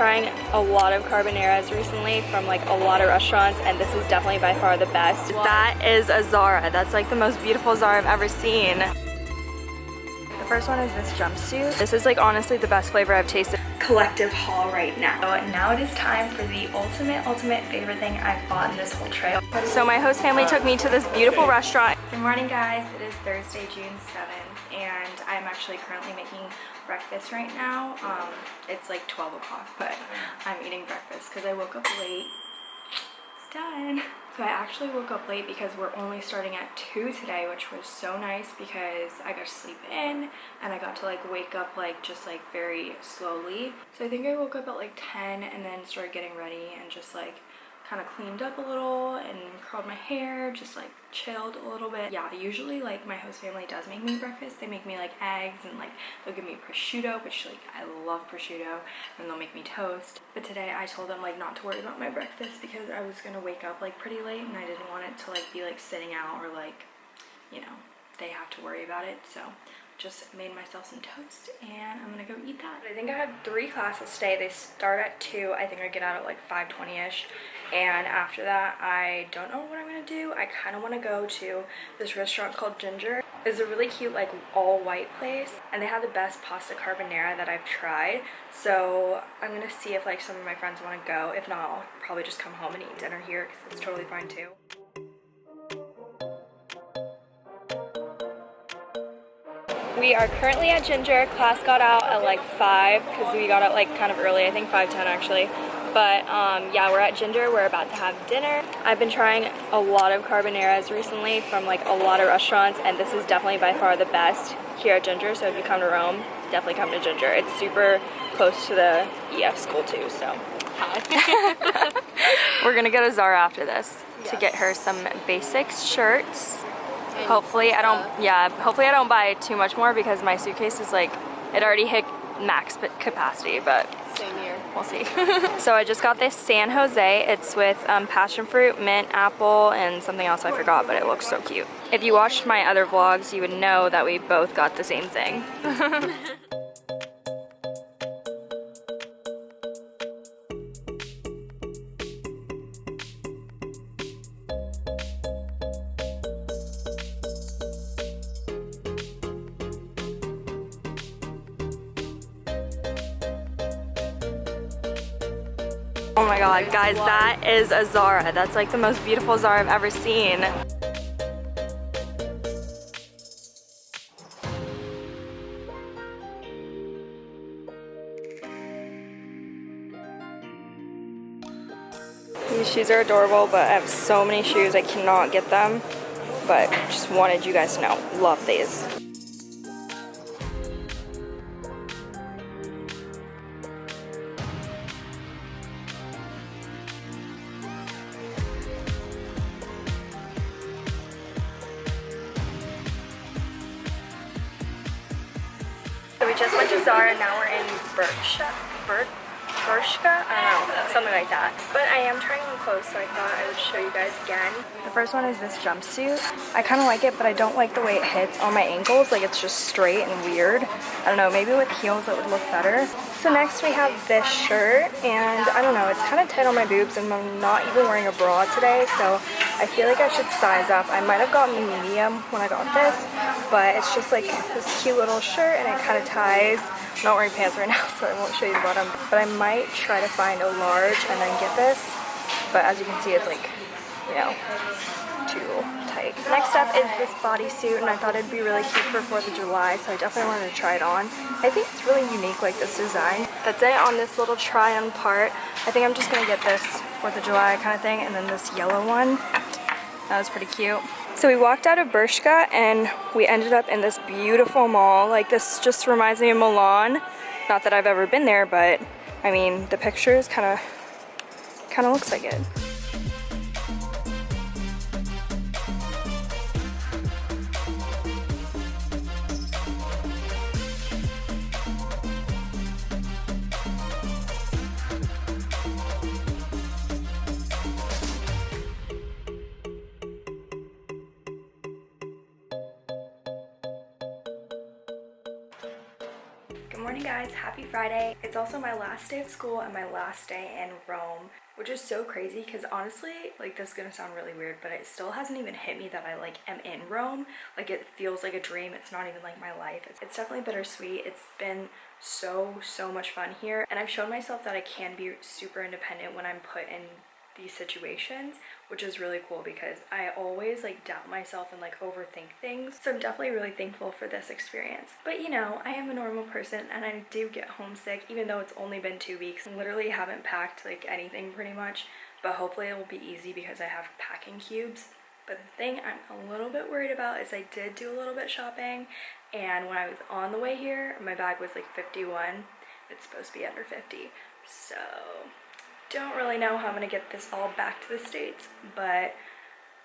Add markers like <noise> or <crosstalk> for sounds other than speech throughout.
trying a lot of carbonaras recently from like a lot of restaurants and this is definitely by far the best. That is a Zara. That's like the most beautiful Zara I've ever seen. The first one is this jumpsuit. This is like honestly the best flavor I've tasted. Collective haul right now. And now it is time for the ultimate, ultimate favorite thing I've bought in this whole trail. So my host family took me to this beautiful restaurant. Good morning guys. It is Thursday, June 7th and I'm actually currently making breakfast right now. Um, it's like 12 o'clock, but I'm eating breakfast because I woke up late. Done. So I actually woke up late because we're only starting at 2 today, which was so nice because I got to sleep in and I got to like wake up like just like very slowly. So I think I woke up at like 10 and then started getting ready and just like kind of cleaned up a little and curled my hair, just like chilled a little bit. Yeah, usually like my host family does make me breakfast. They make me like eggs and like they'll give me prosciutto, which like I love prosciutto, and they'll make me toast. But today I told them like not to worry about my breakfast because I was gonna wake up like pretty late and I didn't want it to like be like sitting out or like, you know, they have to worry about it. So just made myself some toast and I'm gonna go eat that. I think I have three classes today. They start at 2. I think I get out at like 5.20ish and after that I don't know what I'm gonna do. I kind of want to go to this restaurant called Ginger. It's a really cute like all white place and they have the best pasta carbonara that I've tried so I'm gonna see if like some of my friends want to go. If not I'll probably just come home and eat dinner here because it's totally fine too. We are currently at Ginger. Class got out at like 5 because we got out like kind of early, I think 5.10 actually. But um, yeah, we're at Ginger. We're about to have dinner. I've been trying a lot of carbonaras recently from like a lot of restaurants and this is definitely by far the best here at Ginger. So if you come to Rome, definitely come to Ginger. It's super close to the EF school too, so. <laughs> we're gonna go to Zara after this yes. to get her some basics shirts. Hopefully I don't, yeah, hopefully I don't buy too much more because my suitcase is like, it already hit max capacity, but. We'll see. <laughs> so I just got this San Jose. It's with um, passion fruit, mint, apple, and something else I forgot, but it looks so cute. If you watched my other vlogs, you would know that we both got the same thing. <laughs> Oh my god, guys, that is a Zara. That's like the most beautiful Zara I've ever seen. These shoes are adorable, but I have so many shoes, I cannot get them. But just wanted you guys to know, love these. Berkshire. Berk Bershka? I don't know, something like that. But I am trying on clothes, so I thought I would show you guys again. The first one is this jumpsuit. I kind of like it, but I don't like the way it hits on my ankles. Like, it's just straight and weird. I don't know, maybe with heels it would look better. So next we have this shirt, and I don't know, it's kind of tight on my boobs, and I'm not even wearing a bra today, so I feel like I should size up. I might have gotten medium when I got this, but it's just like this cute little shirt, and it kind of ties I'm not wearing pants right now, <laughs> so I won't show you the bottom. But I might try to find a large and then get this. But as you can see, it's like, you know, too tight. Next up is this bodysuit, and I thought it'd be really cute for 4th of July, so I definitely wanted to try it on. I think it's really unique, like this design. That's it on this little try-on part. I think I'm just gonna get this 4th of July kind of thing, and then this yellow one. That was pretty cute. So we walked out of Bershka and we ended up in this beautiful mall. Like this just reminds me of Milan. Not that I've ever been there, but I mean, the pictures kind of kind of looks like it. It's also my last day of school and my last day in Rome, which is so crazy because honestly, like this is gonna sound really weird, but it still hasn't even hit me that I like am in Rome. Like it feels like a dream. It's not even like my life. It's, it's definitely bittersweet. It's been so, so much fun here. And I've shown myself that I can be super independent when I'm put in these situations which is really cool because I always like doubt myself and like overthink things. So I'm definitely really thankful for this experience. But you know I am a normal person and I do get homesick even though it's only been two weeks. Literally haven't packed like anything pretty much but hopefully it will be easy because I have packing cubes. But the thing I'm a little bit worried about is I did do a little bit shopping and when I was on the way here my bag was like 51 it's supposed to be under 50 so don't really know how I'm gonna get this all back to the States, but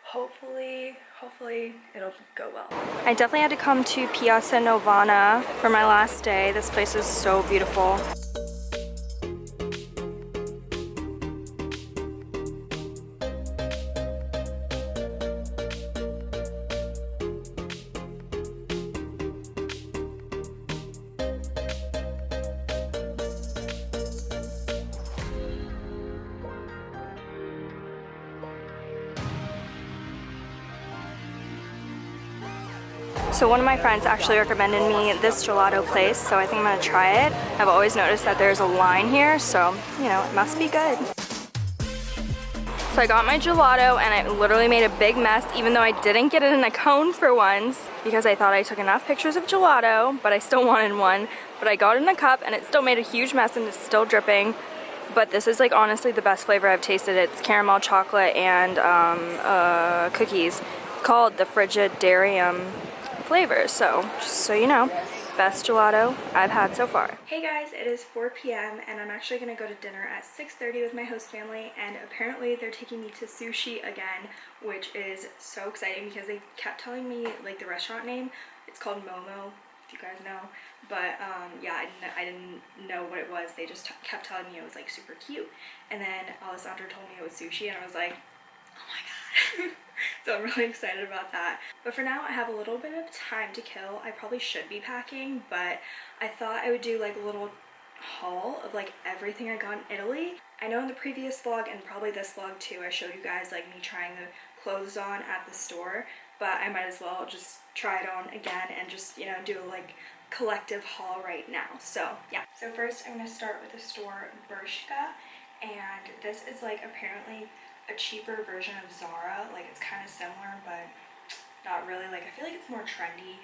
hopefully, hopefully it'll go well. I definitely had to come to Piazza Navona for my last day. This place is so beautiful. So one of my friends actually recommended me this gelato place, so I think I'm gonna try it. I've always noticed that there's a line here, so, you know, it must be good. So I got my gelato and I literally made a big mess even though I didn't get it in a cone for once because I thought I took enough pictures of gelato, but I still <laughs> wanted one. But I got it in a cup and it still made a huge mess and it's still dripping. But this is like honestly the best flavor I've tasted. It's caramel chocolate and um, uh, cookies called the Frigidarium flavors. So just so you know, best gelato I've had so far. Hey guys, it is 4 p.m. and I'm actually going to go to dinner at 6.30 with my host family and apparently they're taking me to sushi again, which is so exciting because they kept telling me like the restaurant name. It's called Momo, if you guys know. But um, yeah, I didn't, I didn't know what it was. They just kept telling me it was like super cute. And then Alessandra told me it was sushi and I was like, oh my god. <laughs> <laughs> so I'm really excited about that. But for now, I have a little bit of time to kill. I probably should be packing, but I thought I would do like a little haul of like everything I got in Italy. I know in the previous vlog and probably this vlog too, I showed you guys like me trying the clothes on at the store, but I might as well just try it on again and just, you know, do a like collective haul right now. So yeah. So first I'm going to start with the store Bershka and this is like apparently a cheaper version of Zara. Like it's kind of similar, but not really. Like I feel like it's more trendy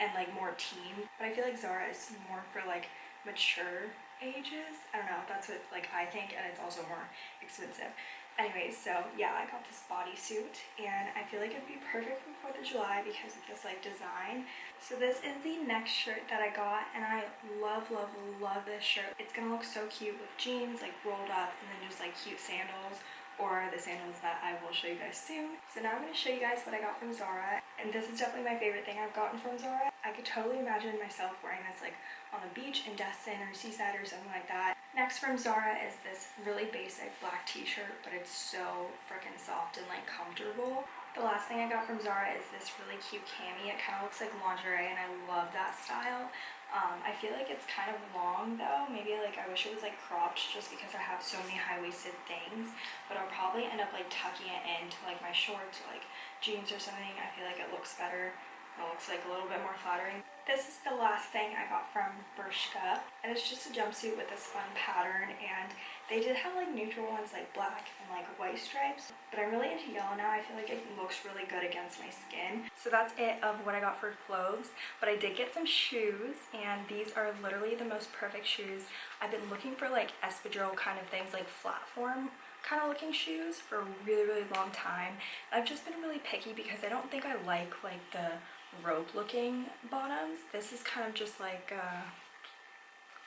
and like more teen. But I feel like Zara is more for like mature ages. I don't know. That's what like I think, and it's also more expensive. Anyways, so yeah, I got this bodysuit and I feel like it'd be perfect for 4th of July because of this like design. So this is the next shirt that I got and I love, love, love this shirt. It's gonna look so cute with jeans like rolled up and then just like cute sandals or the sandals that I will show you guys soon. So now I'm going to show you guys what I got from Zara. And this is definitely my favorite thing I've gotten from Zara. I could totally imagine myself wearing this like on the beach in Destin or Seaside or something like that. Next from Zara is this really basic black t-shirt, but it's so freaking soft and like comfortable. The last thing I got from Zara is this really cute cami. It kind of looks like lingerie and I love that style. Um, I feel like it's kind of long though. Maybe like I wish it was like cropped just because I have so many high-waisted things. But I'll probably end up like tucking it into like my shorts or like jeans or something. I feel like it looks better. It looks like a little bit more flattering. This is the last thing I got from Bershka. And it's just a jumpsuit with this fun pattern. And they did have like neutral ones like black and like white stripes. But I'm really into yellow now. I feel like it looks really good against my skin. So that's it of what I got for clothes. But I did get some shoes. And these are literally the most perfect shoes. I've been looking for like espadrille kind of things like flat form kind of looking shoes for a really really long time I've just been really picky because I don't think I like like the rope looking bottoms. This is kind of just like a, uh,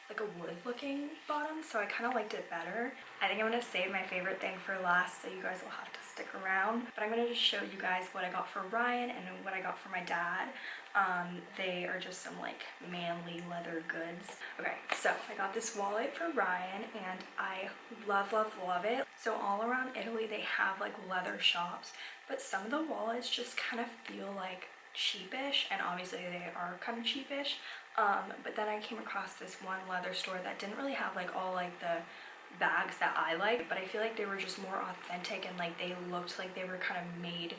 like a wood looking bottom so I kind of liked it better. I think I'm going to save my favorite thing for last so you guys will have to stick around. But I'm going to just show you guys what I got for Ryan and what I got for my dad. Um, they are just some like manly leather goods. Okay, so I got this wallet for Ryan and I love, love, love it. So all around Italy they have like leather shops, but some of the wallets just kind of feel like cheapish and obviously they are kind of cheapish um, but then I came across this one leather store that didn't really have like all like the bags that I like but I feel like they were just more authentic and like they looked like they were kind of made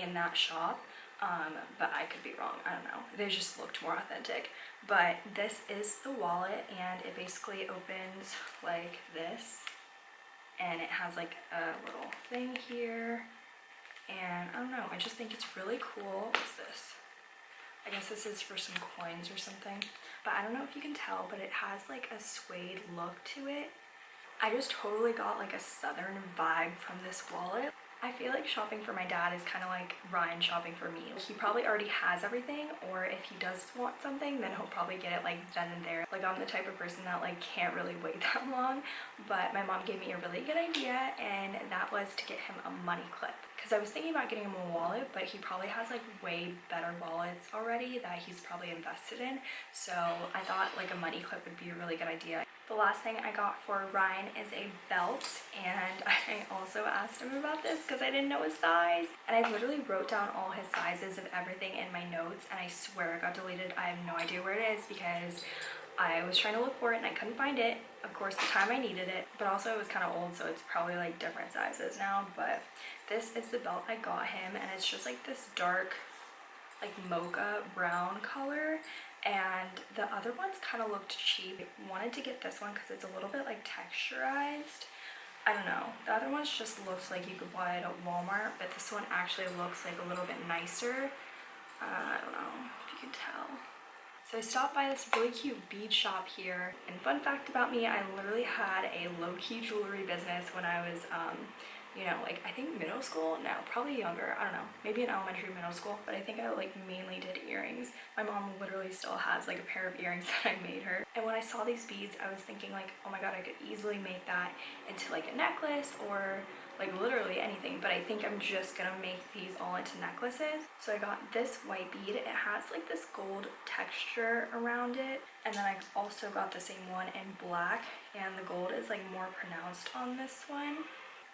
in that shop um, but I could be wrong I don't know. They just looked more authentic. But this is the wallet and it basically opens like this and it has like a little thing here and I don't know I just think it's really cool what's this? I guess this is for some coins or something but I don't know if you can tell but it has like a suede look to it. I just totally got like a southern vibe from this wallet I feel like shopping for my dad is kind of like Ryan shopping for me. He probably already has everything or if he does want something then he'll probably get it like then and there. Like I'm the type of person that like can't really wait <laughs> that long but my mom gave me a really good idea and that was to get him a money clip because I was thinking about getting him a wallet but he probably has like way better wallets already that he's probably invested in so I thought like a money clip would be a really good idea. The last thing I got for Ryan is a belt and <laughs> I also asked him about this because I didn't know his size and I literally wrote down all his sizes of everything in my notes and I swear it got deleted. I have no idea where it is because I was trying to look for it and I couldn't find it. Of course, the time I needed it, but also it was kind of old, so it's probably like different sizes now. But this is the belt I got him, and it's just like this dark, like mocha brown color. And the other ones kind of looked cheap. I wanted to get this one because it's a little bit like texturized. I don't know. The other ones just looks like you could buy it at Walmart, but this one actually looks like a little bit nicer. Uh, I don't know if you can tell. So I stopped by this really cute bead shop here. And fun fact about me, I literally had a low-key jewelry business when I was, um, you know, like I think middle school? No, probably younger. I don't know. Maybe in elementary, middle school. But I think I like mainly did earrings. My mom literally still has like a pair of earrings <laughs> that I made her. And when I saw these beads, I was thinking like, oh my god, I could easily make that into like a necklace or like literally anything but I think I'm just gonna make these all into necklaces so I got this white bead it has like this gold texture around it and then I also got the same one in black and the gold is like more pronounced on this one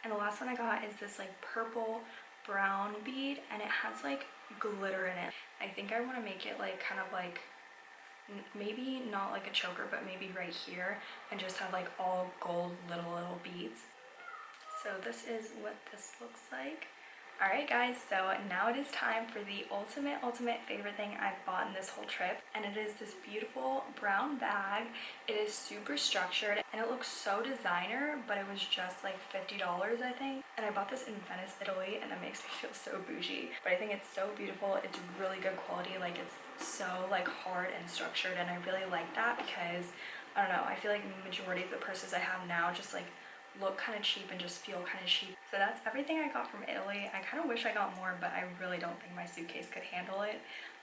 and the last one I got is this like purple brown bead and it has like glitter in it I think I want to make it like kind of like maybe not like a choker but maybe right here and just have like all gold little little beads so this is what this looks like. Alright guys, so now it is time for the ultimate, ultimate favorite thing I've bought in this whole trip. And it is this beautiful brown bag. It is super structured and it looks so designer, but it was just like $50 I think. And I bought this in Venice, Italy, and that makes me <laughs> feel so bougie. But I think it's so beautiful. It's really good quality. Like it's so like hard and structured and I really like that because I don't know, I feel like the majority of the purses I have now just like look kind of cheap and just feel kind of cheap. So that's everything I got from Italy. I kind of wish I got more, but I really don't think my suitcase could handle it.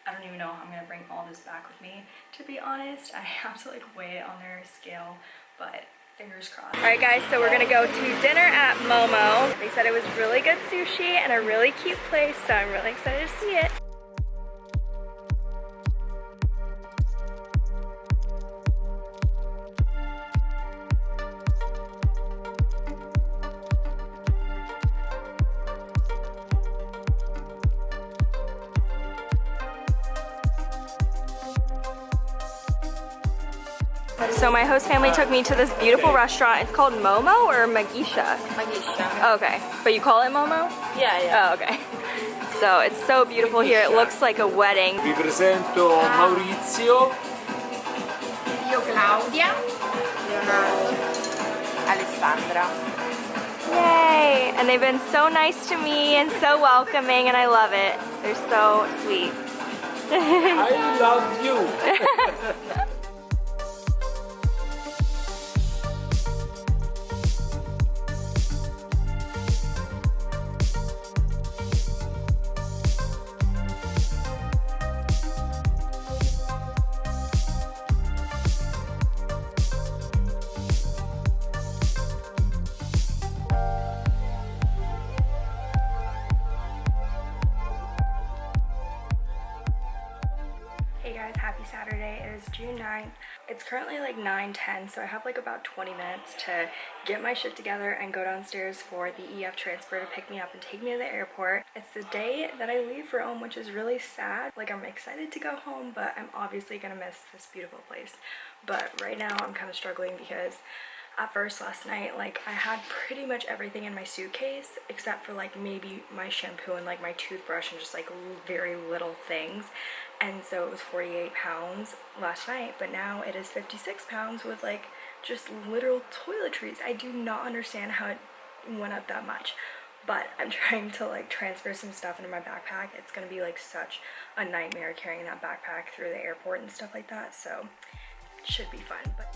I don't even know how I'm to bring all this back with me. To be honest, I <laughs> have to like weigh it on their scale, but fingers crossed. All right guys, so we're gonna go to dinner at Momo. They said it was really good sushi and a really cute place, so I'm really excited to see it. So my host family took me to this beautiful restaurant. It's called Momo or Magisha? Magisha. okay. But you call it Momo? Yeah, yeah. Oh, okay. <laughs> So it's so beautiful here. It looks like a wedding. Vi presento Maurizio. Io Claudia. Leonardo. Alessandra. Yay! And they've been so nice to me and so welcoming and I love it. They're so sweet. <laughs> I love you. <laughs> happy Saturday. It is June 9th. It's currently like 9:10, so I have like about 20 minutes to get my shit together and go downstairs for the EF transfer to pick me up and take me to the airport. It's the day that I leave for home, which is really sad. Like I'm excited to go home, but I'm obviously gonna miss this beautiful place. But right now I'm kind of struggling because at first last night like I had pretty much everything in my suitcase except for like maybe my shampoo and like my toothbrush and just like very little things. And so it was 48 pounds last night but now it is 56 pounds with like just literal toiletries. I do not understand how it went up that much but I'm <laughs> trying to like transfer some stuff into my backpack. It's gonna be like such a nightmare carrying that backpack through the airport and stuff like that so should be fun but